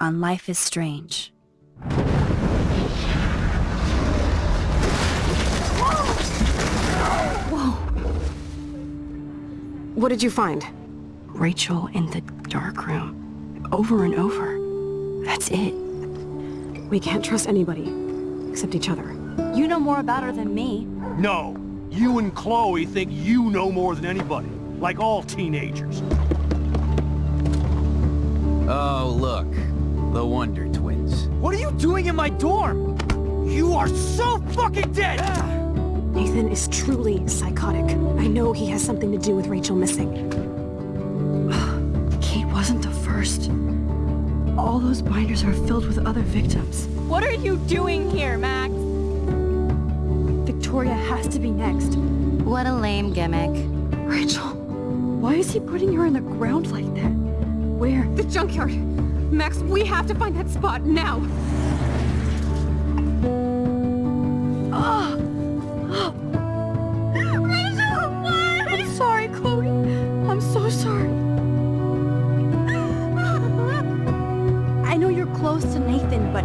on Life is Strange. What did you find? Rachel in the dark room. Over and over. That's it. We can't trust anybody. Except each other. You know more about her than me. No. You and Chloe think you know more than anybody. Like all teenagers. Oh, look. The Wonder Twins. What are you doing in my dorm? You are so fucking dead! Nathan is truly psychotic. I know he has something to do with Rachel missing. Kate wasn't the first. All those binders are filled with other victims. What are you doing here, Max? Victoria has to be next. What a lame gimmick. Rachel, why is he putting her in the ground like that? Where? The junkyard! Max, we have to find that spot now! I'm sorry, Chloe. I'm so sorry. I know you're close to Nathan, but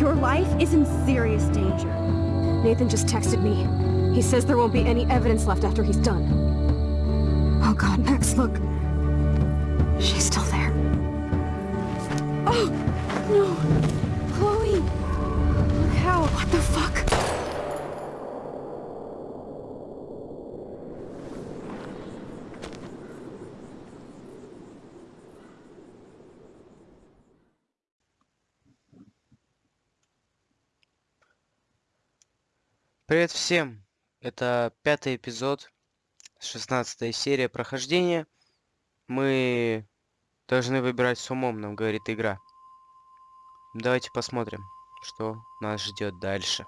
your life is in serious danger. Nathan just texted me. He says there won't be any evidence left after he's done. Oh god, Max, look. Привет всем! Это пятый эпизод, шестнадцатая серия прохождения. Мы должны выбирать с умом, нам говорит игра. Давайте посмотрим, что нас ждет дальше.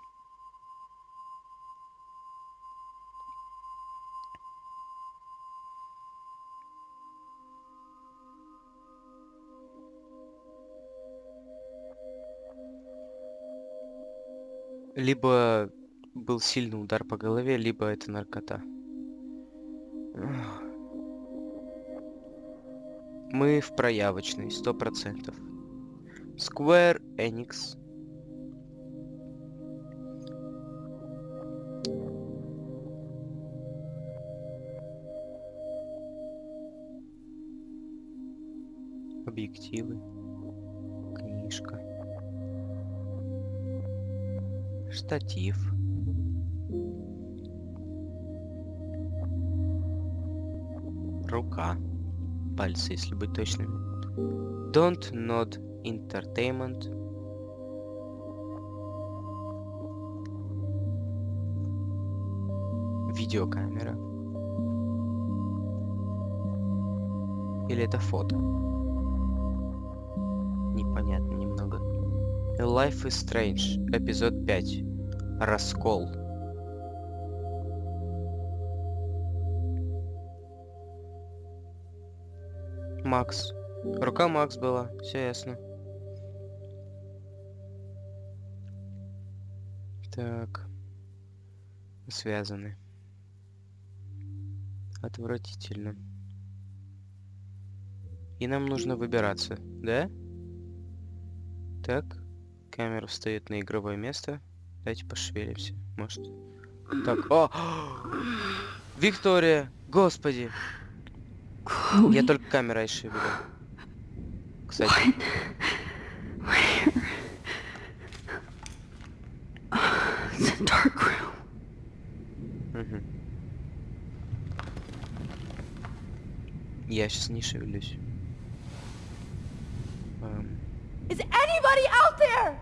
Либо был сильный удар по голове, либо это наркота. Мы в проявочной, сто процентов. Square Enix. Объективы. Книжка. Штатив. Рука. Пальцы, если быть точными. Don't Nod Entertainment. Видеокамера. Или это фото? Непонятно немного. Life is Strange, эпизод 5. Раскол. Макс. Рука Макс была, все ясно. Так. Связаны. Отвратительно. И нам нужно выбираться, да? Так. Камера встает на игровое место. Давайте пошевелимся. Может. Так. О! Виктория! Господи! Я только камерой шевелю. Кстати. Я сейчас не шевелюсь. Эм, Is anybody out there?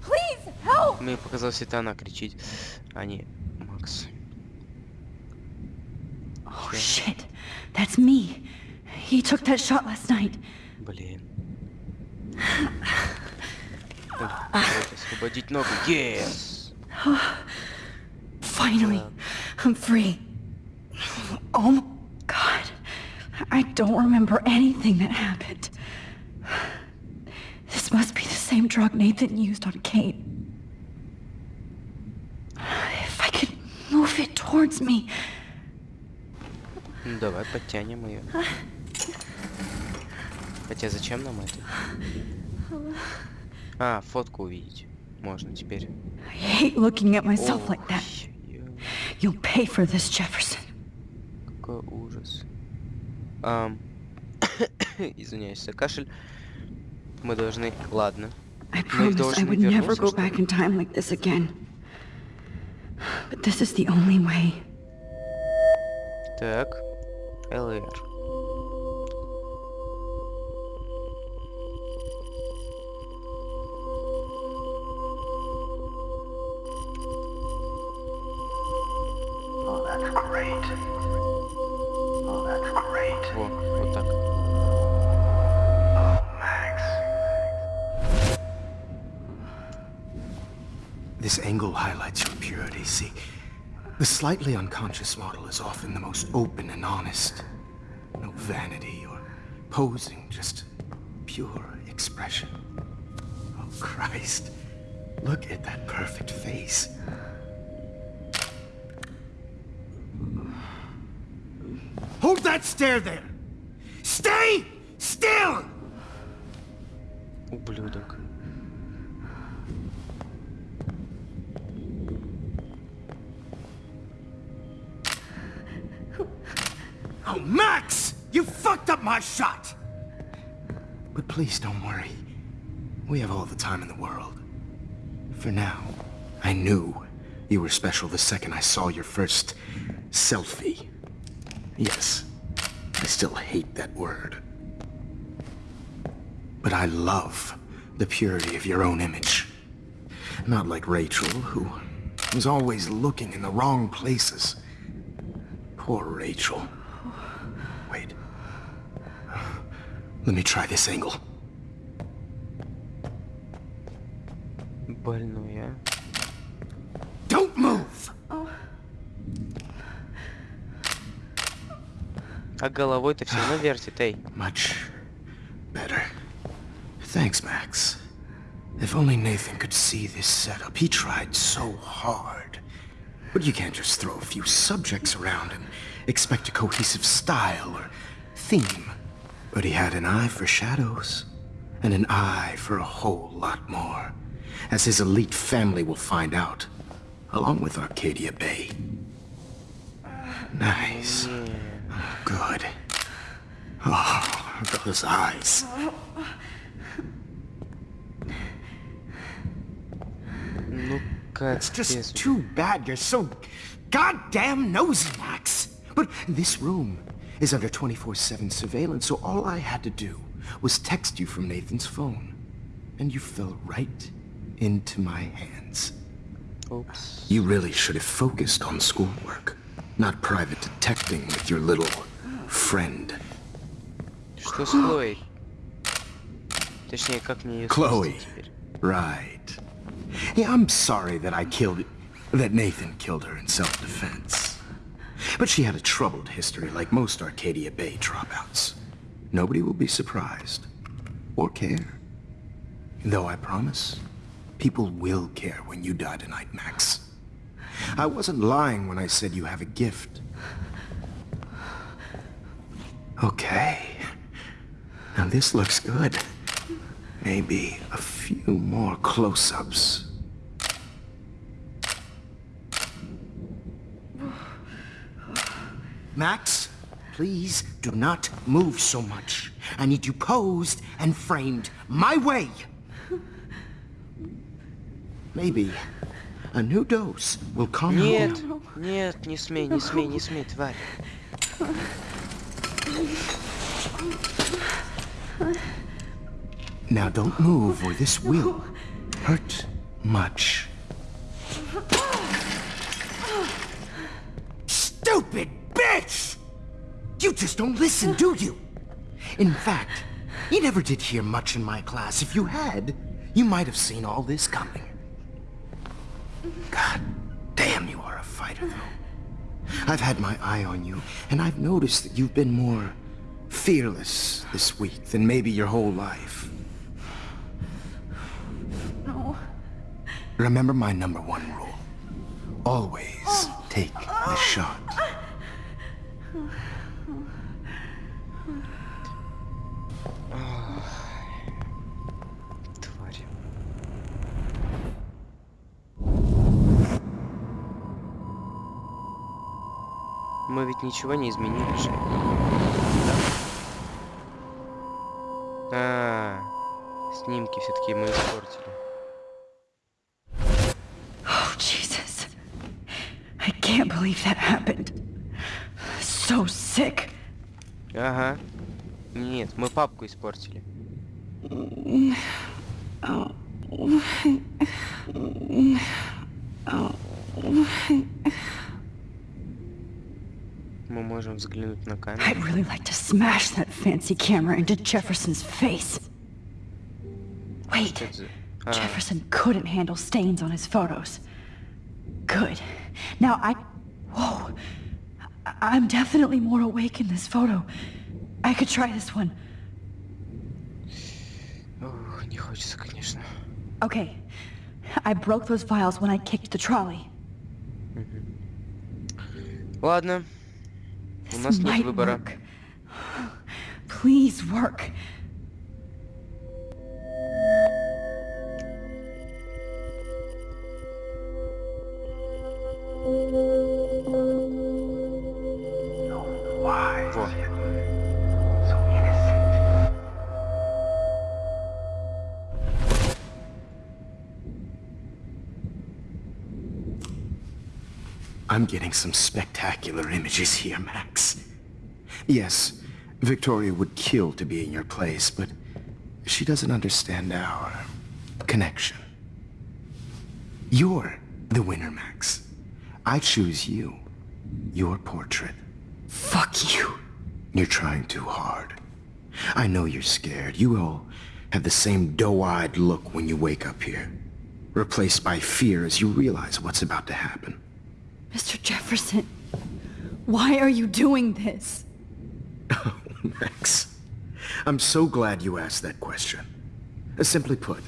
Please help! Мне показалось, это она кричит, а не Макс. Oh shit. That's me. He took that shot last night. Блин. Освободить ногу. Yes! Finally. I'm free. Oh. I don't remember anything that happened. This must be the same drug Nathan used on Kate. If I could move it towards me. Ну давай подтянем ее. Хотя зачем нам это? А, фотку увидеть. Можно теперь. I hate looking at myself like that. Ой, ё- You'll pay for this, Jefferson. Какой ужас. Ам, Извиняюсь за кашель. Мы должны... Ладно. I Мы promised I должны would never вернуться, go что ли? back in time like this again. But this is the only way. Так. ЛР. Oh, that's great. Oh, that's great. Во, вот так. Oh, Max. This angle highlights your purity, see? The slightly unconscious model is often the most open and honest. No vanity or posing, just pure expression. Oh, Christ. Look at that perfect face. Hold that stare there! Stay still! Ублюдок. Oh, Max! You fucked up my shot! But please don't worry. We have all the time in the world. For now, I knew you were special the second I saw your first selfie. Yes, I still hate that word. But I love the purity of your own image. Not like Rachel, who was always looking in the wrong places. Poor Rachel. Wait. Let me try this angle. Больной, А головой-то все равно вертит, эй. Much better. Thanks, Max. If only Nathan could see this setup. He tried so hard. But you can't just throw a few subjects around and expect a cohesive style or theme. But he had an eye for shadows, and an eye for a whole lot more, as his elite family will find out, along with Arcadia Bay. Nice. good. Oh, those eyes. Look at It's just this. too bad you're so goddamn nosy, Max. But this room is under 24-7 surveillance, so all I had to do was text you from Nathan's phone. And you fell right into my hands. Oops. You really should have focused on schoolwork, not private detecting with your little friend. Что с Хлоей? Точнее, как мне ее Chloe. спасти теперь? Right. Yeah, I'm sorry that I killed... that Nathan killed her in self-defense. But she had a troubled history like most Arcadia Bay dropouts. Nobody will be surprised. Or care. Though I promise, people will care when you die tonight, Max. I wasn't lying when I said you have a gift. Okay. Now this looks good. Maybe a few more close-ups. Max, please do not move so much. I need you posed and framed my way. Maybe a new dose will calm you. Нет, нет, не смей, не смей, не смей, тварь. Now don't move or this will hurt much. Stupid bitch! You just don't listen, do you? In fact, you never did hear much in my class. If you had, you might have seen all this coming. God damn, you are a fighter, though. I've had my eye on you, and I've noticed that you've been more fearless this week than maybe your whole life. No. Remember my number one rule. Always take the shot. Oh. Мы ведь ничего не изменили же. А, снимки все-таки мы испортили. Oh, Jesus. I can't believe that happened. So sick. Ага. Нет, мы папку испортили. можем взглянуть на камеру. I'd really like to smash that fancy camera into Jefferson's face. Wait, Что это за- А, Jefferson couldn't handle stains on his photos. Good. Now I... Whoa. I- I'm definitely more awake in this photo. I could try this one. ух, не хочется, конечно. Okay. I broke those files when I kicked the trolley. Ладно. У нас This нет might выбора. work. Please work. Why? Во. I'm getting some spectacular images here, Max. Yes, Victoria would kill to be in your place, but she doesn't understand our connection. You're the winner, Max. I choose you. Your portrait. Fuck you. You're trying too hard. I know you're scared. You all have the same doe-eyed look when you wake up here. Replaced by fear as you realize what's about to happen. Mr. Jefferson, why are you doing this? Oh, Max, I'm so glad you asked that question. Uh, Simply put,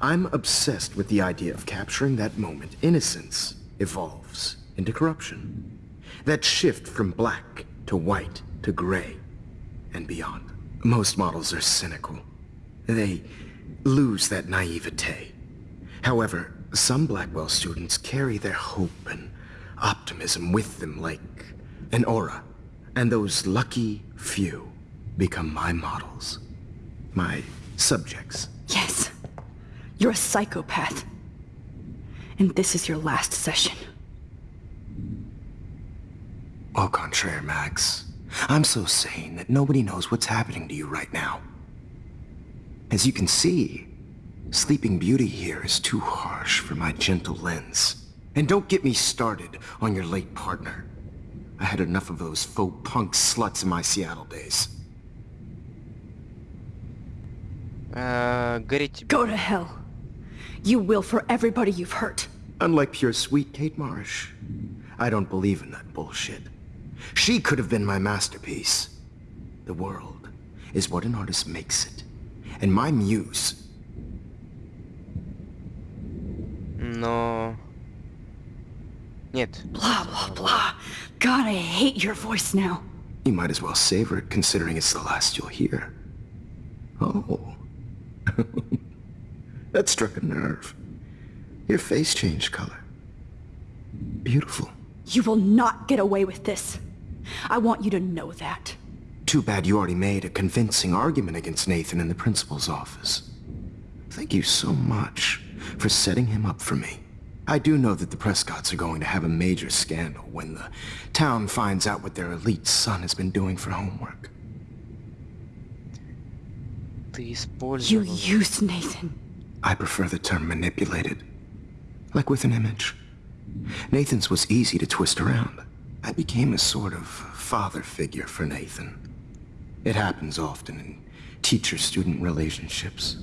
I'm obsessed with the idea of capturing that moment innocence evolves into corruption. That shift from black to white to gray and beyond. Most models are cynical. They lose that naivete. However, some Blackwell students carry their hope and optimism with them like an aura. And those lucky few become my models. My subjects. Yes, you're a psychopath. And this is your last session. Au contraire, Max. I'm so sane that nobody knows what's happening to you right now. As you can see, Sleeping Beauty here is too harsh for my gentle lens. And don't get me started on your late partner. I had enough of those faux punk sluts in my Seattle days. Uh, Go to hell. You will for everybody you've hurt. Unlike pure sweet Kate Marsh, I don't believe in that bullshit. She could have been my masterpiece. The world is what an artist makes it. And my muse... No... Нет. Blah, blah, blah. God, I hate your voice now. You might as well savor it, considering it's the last you'll hear. Oh. that struck a nerve. Your face changed color. Beautiful. You will not get away with this. I want you to know that. Too bad you already made a convincing argument against Nathan in the principal's office. Thank you so much for setting him up for me. I do know that the Prescotts are going to have a major scandal when the town finds out what their elite son has been doing for homework. You used Nathan. I prefer the term manipulated. Like with an image. Nathan's was easy to twist around. I became a sort of father figure for Nathan. It happens often in teacher-student relationships.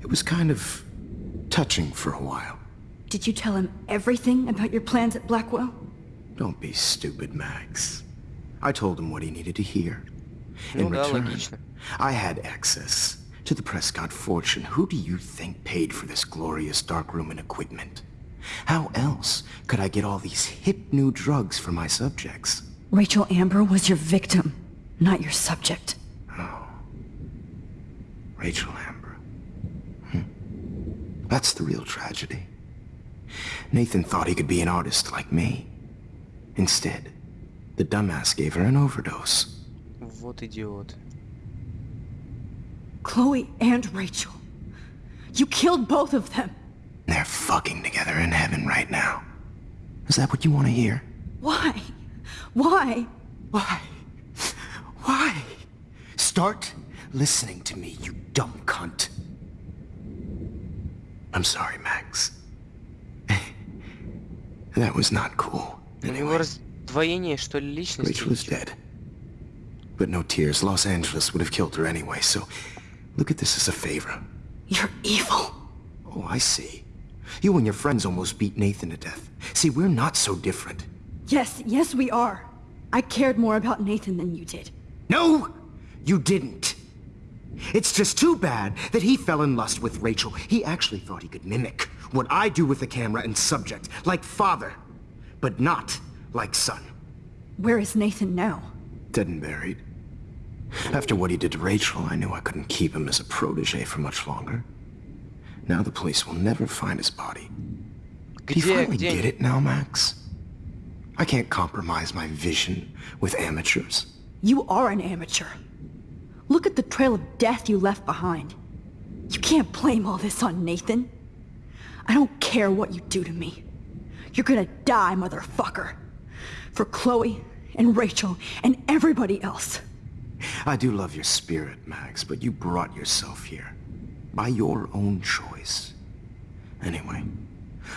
It was kind of touching for a while. Did you tell him everything about your plans at Blackwell? Don't be stupid, Max. I told him what he needed to hear. In return, I had access to the Prescott fortune. Who do you think paid for this glorious darkroom and equipment? How else could I get all these hip new drugs for my subjects? Rachel Amber was your victim, not your subject. Oh. Rachel Amber. Hm. That's the real tragedy. Nathan thought he could be an artist like me. Instead, the dumbass gave her an overdose. What idiot. Chloe and Rachel. You killed both of them. They're fucking together in heaven right now. Is that what you want to hear? Why? Why? Why? Why? Start listening to me, you dumb cunt. I'm sorry, Max. that was not cool. У него раздвоение, что ли, личности? Rachel is dead. But no tears. Los Angeles would have killed her anyway, so look at this as a favor. You're evil. Oh, I see. You and your friends almost beat Nathan to death. See, we're not so different. Yes, yes we are. I cared more about Nathan than you did. No, you didn't. It's just too bad that he fell in lust with Rachel. He actually thought he could mimic what I do with the camera and subject, like father, but not like son. Where is Nathan now? Dead and buried. After what he did to Rachel, I knew I couldn't keep him as a protege for much longer. Now the police will never find his body. Do you finally get it now, Max? I can't compromise my vision with amateurs. You are an amateur. Look at the trail of death you left behind. You can't blame all this on Nathan. I don't care what you do to me. You're gonna die, motherfucker. For Chloe and Rachel and everybody else. I do love your spirit, Max, but you brought yourself here. By your own choice. Anyway,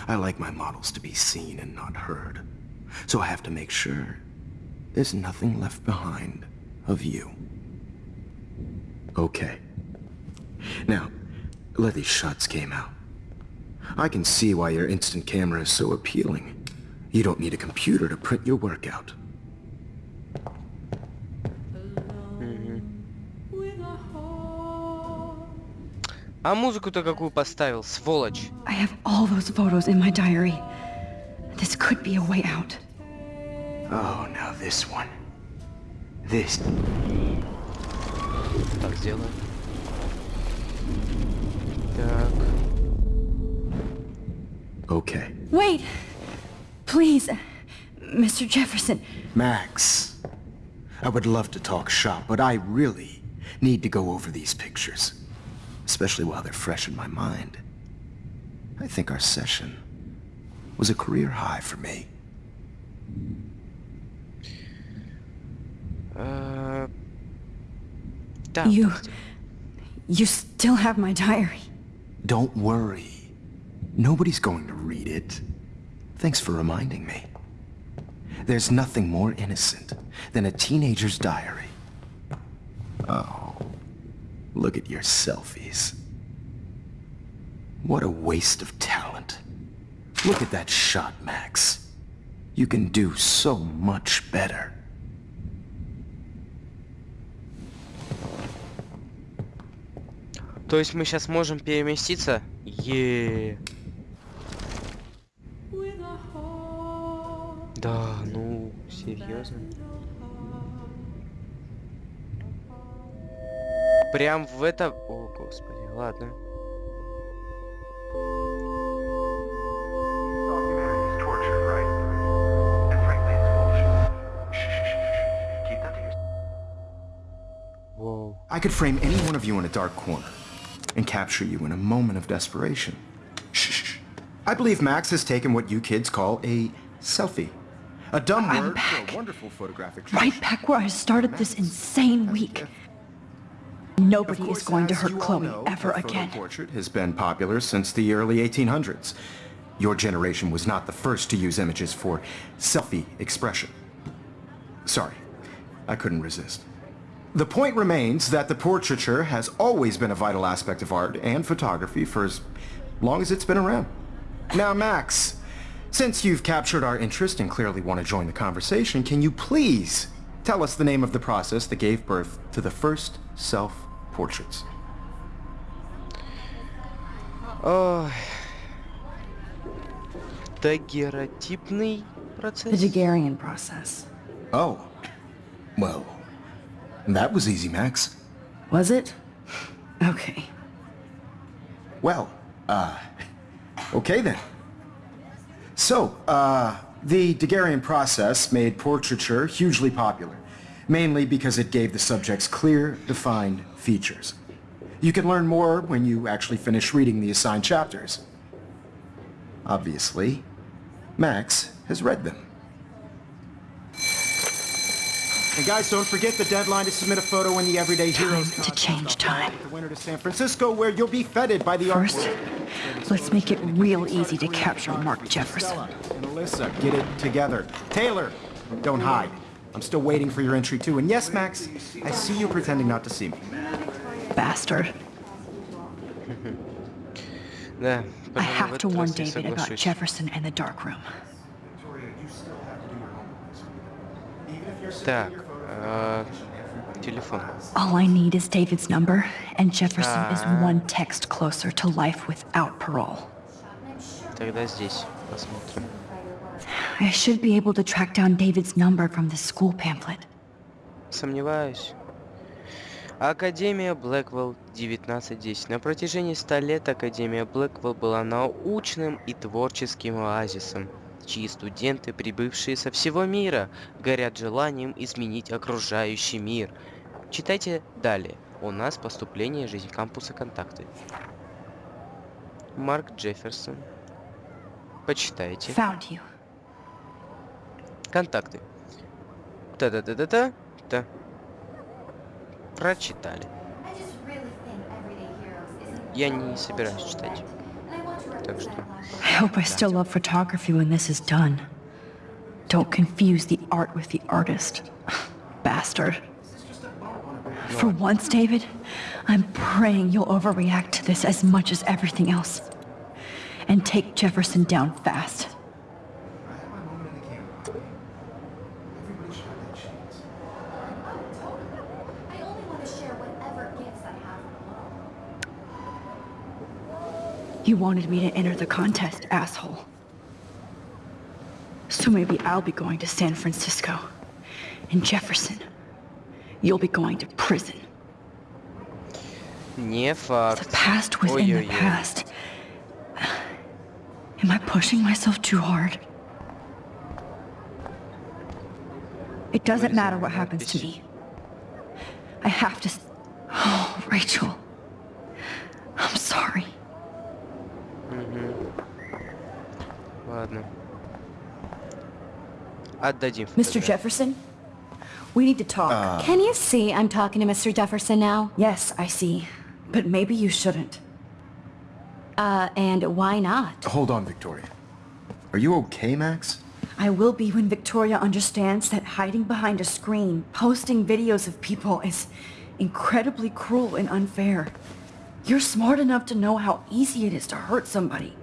I like my models to be seen and not heard. So I have to make sure there's nothing left behind of you. Okay. Now, let these shots came out. I can see why your instant camera is so appealing. You don't need a computer to print your work out. А музыку-то какую поставил, сволочь? I have all those photos in my diary. This could be a way out. Oh, now this one. This. Так, сделаем. Так. Okay. Wait! Please, Mr. Jefferson. Max, I would love to talk shop, but I really need to go over these pictures. Especially while they're fresh in my mind. I think our session was a career high for me. Uh... You... You still have my diary. Don't worry. Nobody's going to read it. Thanks for reminding me. There's nothing more innocent than a teenager's diary. Oh, look at your selfies. What a waste of talent. Look at that shot, Max. You can do so much better. То есть мы сейчас можем переместиться? Е. Да, ну, серьезно. Прям в это... О, господи, ладно. Documentary is torture, right? And frankly, it's bullshit. Shh, shh, shh. Keep that to yourself. Воу. I could frame any one of you in a dark corner and capture you in a moment of desperation. Shh, shh, shh. I believe Max has taken what you kids call a selfie. A dumb I'm word back. wonderful photographic Right back where I started this insane week. Nobody is going to hurt Chloe know, ever again. portrait has been popular since the early 1800s. Your generation was not the first to use images for selfie expression. Sorry, I couldn't resist. The point remains that the portraiture has always been a vital aspect of art and photography for as long as it's been around. Now, Max, since you've captured our interest and clearly want to join the conversation, can you please tell us the name of the process that gave birth to the first self-portraits? Ой. Дагеротипный The процесс? Daguerrean process. Oh, well, that was easy, Max. Was it? Okay. Well, uh, okay then. So, uh, the Daguerrean process made portraiture hugely popular, mainly because it gave the subjects clear, defined features. You can learn more when you actually finish reading the assigned chapters. Obviously, Max has read them. And guys, don't forget the deadline to submit a photo in the Everyday Heroes to change time. The winter to San Francisco, where you'll be feted by the art First, world. let's make it real easy to capture Mark Jefferson. Stella and Alyssa, get it together. Taylor, don't hide. I'm still waiting for your entry too. And yes, Max, I see you pretending not to see me. Bastard. Да, I пожалуй, в have этот to warn раз я David about соглашусь. Jefferson and the dark room. Так, э, телефон. All I need is David's number, and Jefferson is Ah. one text closer to life without parole. Тогда здесь посмотрим. I should be able to track down David's number from the school pamphlet. Сомневаюсь. Академия Блэквелл 1910. На протяжении ста лет Академия Блэквелл была научным и творческим оазисом, чьи студенты, прибывшие со всего мира, горят желанием изменить окружающий мир. Читайте далее. У нас поступление жизнь кампуса контакты. Марк Джефферсон. Почитайте. Found you. Контакты. Та-та-та-та-та. Та. Прочитали. Я не собираюсь читать. Так что... I hope I still love photography when this is done. Don't confuse the art with the artist. Bastard. For once, David, I'm praying you'll overreact to this as much as everything else. And take Jefferson down fast. I only want to share whatever gifts I have from You wanted me to enter the contest, asshole. So maybe I'll be going to San Francisco. And Jefferson, you'll be going to prison. Не The факт. past within the Ой-ой-ой. past. Am I pushing myself too hard? It doesn't matter what happens to me. I have to... s- Oh, Rachel. I'm sorry. Ладно. Отдадим. Mr. фотографию. Jefferson? We need to talk. Can you see I'm talking to Mr. Jefferson now? yes, I see. But maybe you shouldn't. Uh, and why not? Hold on, Victoria. Are you okay, Max? I will be when Victoria understands that hiding behind a screen, posting videos of people is incredibly cruel and unfair. You're smart enough to know how easy it is to hurt somebody,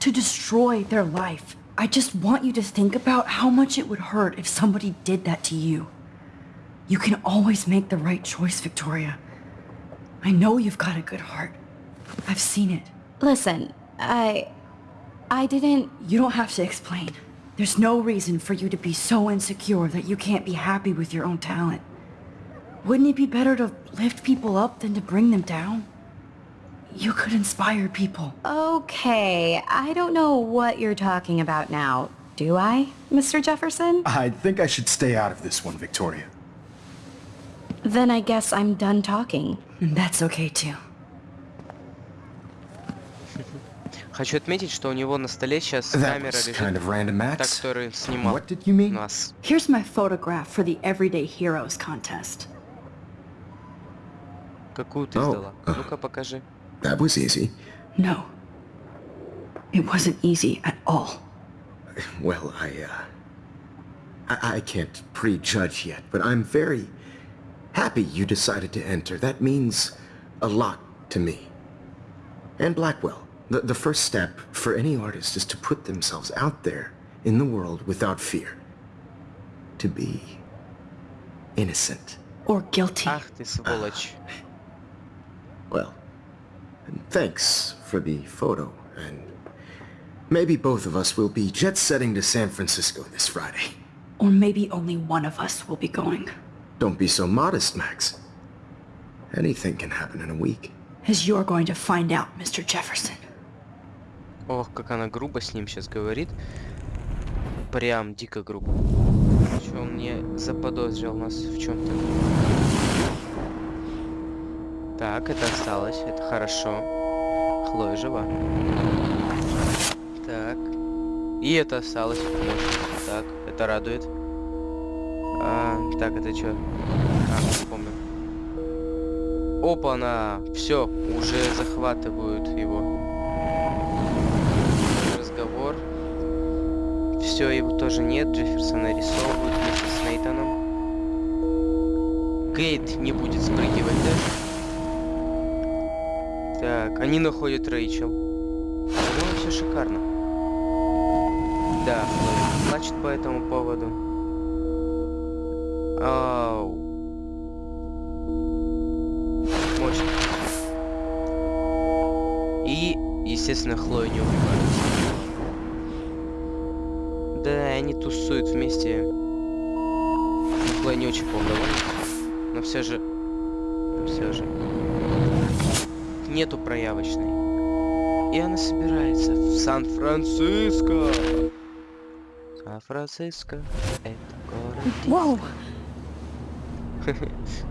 to destroy their life. I just want you to think about how much it would hurt if somebody did that to you. You can always make the right choice, Victoria. I know you've got a good heart. I've seen it. Listen, I... I didn't... You don't have to explain. There's no reason for you to be so insecure that you can't be happy with your own talent. Wouldn't it be better to lift people up than to bring them down? You could inspire people. Okay, I don't know what you're talking about now. Do I, Mr. Jefferson? I think I should stay out of this one, Victoria. Then I guess I'm done talking. And that's okay too. Хочу отметить, что у него на столе сейчас That камера was лежит, kind of random, та, Max. которую снимал What did you mean? нас. Here's my photograph for the Everyday Heroes contest. Какую ты Oh, сдала? uh. Ну-ка покажи. That was easy. No. It wasn't easy at all. Well, I, uh... I, I can't prejudge yet, but I'm very happy you decided to enter. That means a lot to me. And Blackwell. The, the first step for any artist is to put themselves out there in the world without fear. To be innocent. Or guilty. Ах ты сволочь. Well, thanks for the photo, and maybe both of us will be jet-setting to San Francisco this Friday. Or maybe only one of us will be going. Don't be so modest, Max. Anything can happen in a week. As you're going to find out, Mr. Jefferson. Ох, как она грубо с ним сейчас говорит. Прям дико грубо. Что он мне заподозрил нас в чем-то? Так, это осталось, это хорошо. Хлоя жива. Так. И это осталось. Так, это радует. Так, это что? А, вспомнил. Опа-на! Все, уже захватывают его. Разговор. Все, его тоже нет. Джефферсона рисовывают вместе с Нейтаном. Кейт не будет спрыгивать, да? Так, они находят Рэйчел. Ну, все шикарно. Да, плачет по этому поводу. Ау. Мощно. И, естественно, Хлою не убивают. Да, они тусуют вместе. Хлоя не очень по-моему Но все же... Все же нету проявочной. И она собирается в Сан-Франциско. Сан-Франциско это город. Whoa!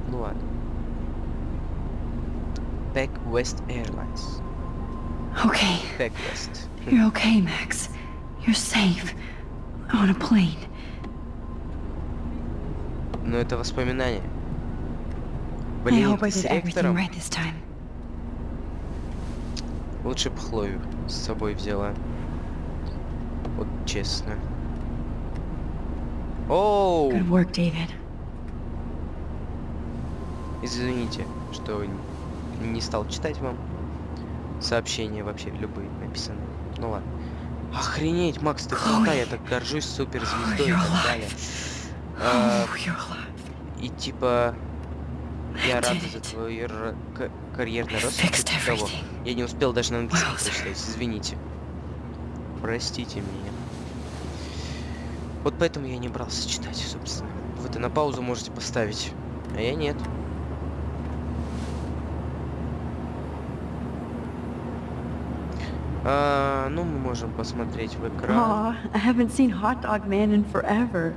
Ну ладно. Pack West Airlines. Okay. Pack West. You're okay, Max. You're safe. On a plane. Но это воспоминания. I Блин, hope I с did everything ректором. right this time. Лучше бы Хлою с собой взяла. Вот честно. Оу! Good work, David. Извините, что не стал читать вам сообщения вообще любые написаны. Ну ладно. Охренеть, Макс, ты крута, я так горжусь суперзвездой и так далее. А, и типа я рад за твой карьерный рост. типа того. Я не успел даже на английском прочитать, извините. Простите меня. Вот поэтому я не брался читать, собственно. Вы это на паузу можете поставить, а я нет. А, ну, мы можем посмотреть в экран. Aw, I haven't seen Hot Dog Man in forever.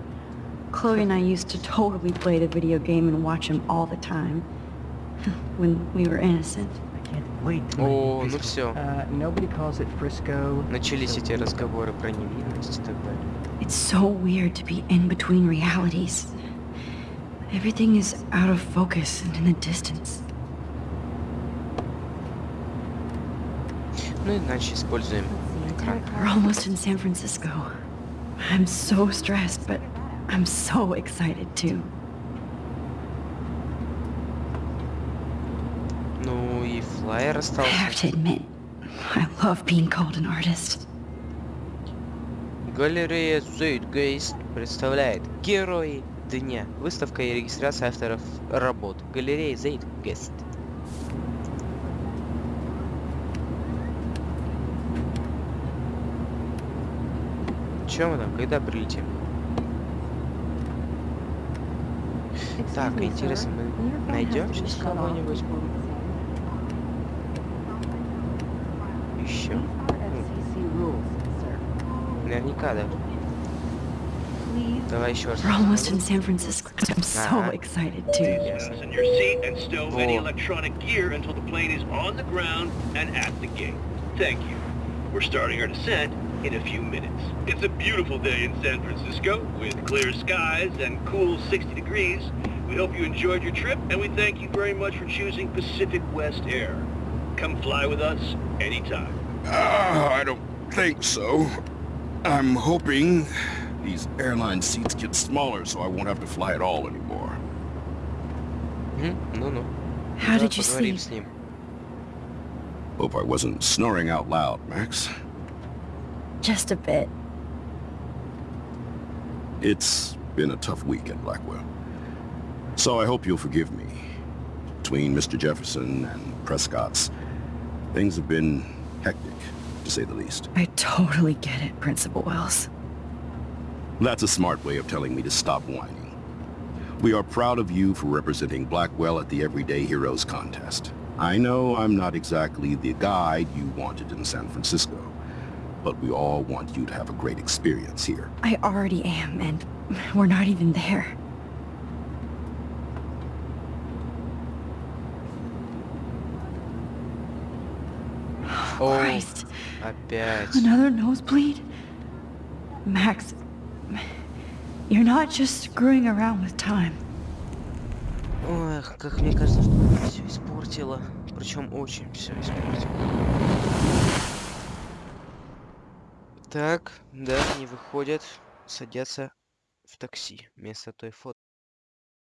Chloe and I used to totally play the video game and watch him all the time. when we were innocent. I can't wait to О, make ну Frisco. все. Uh, nobody calls it Frisco. Начались so эти we'll- разговоры про невинность и так далее. It's so weird to be in between realities. Everything is out of focus and in the distance. Ну, иначе используем экран. We're almost in San Francisco. I'm so stressed, but I'm so excited too. Ну и флайер I остался. have to admit, I love being called an artist. Галерея Zeitgeist представляет Герои Дня. Выставка и регистрация авторов работ. Галерея Zeitgeist. Чем мы там? Когда прилетим? Так, интересно, мы найдем сейчас кого-нибудь? Еще? Наверняка, да. Давай еще раз. We're almost in San Francisco. I'm so Uh-huh. excited too. Fasten your seat and stow any electronic gear until the plane is on the ground and at the gate. Thank you. We're starting our descent in a few minutes. It's a beautiful day in San Francisco with clear skies and cool 60 degrees. We hope you enjoyed your trip and we thank you very much for choosing Pacific West Air. Come fly with us anytime. Uh, I don't think so. I'm hoping these airline seats get smaller so I won't have to fly at all anymore. Hmm? No, no. How did you sleep? Hope I wasn't snoring out loud, Max. Just a bit. It's been a tough week at Blackwell. So I hope you'll forgive me. Between Mr. Jefferson and Prescott's, things have been hectic, to say the least. I totally get it, Principal Wells. That's a smart way of telling me to stop whining. We are proud of you for representing Blackwell at the Everyday Heroes contest. I know I'm not exactly the guide you wanted in San Francisco, but we all want you to have a great experience here. I already am, and we're not even there. О, Christ. опять. Another nosebleed? Max, you're not just screwing around with time. Ох, как мне кажется, что все испортила. Причем очень все испортила. Так, да, не выходят, садятся в такси вместо той фото.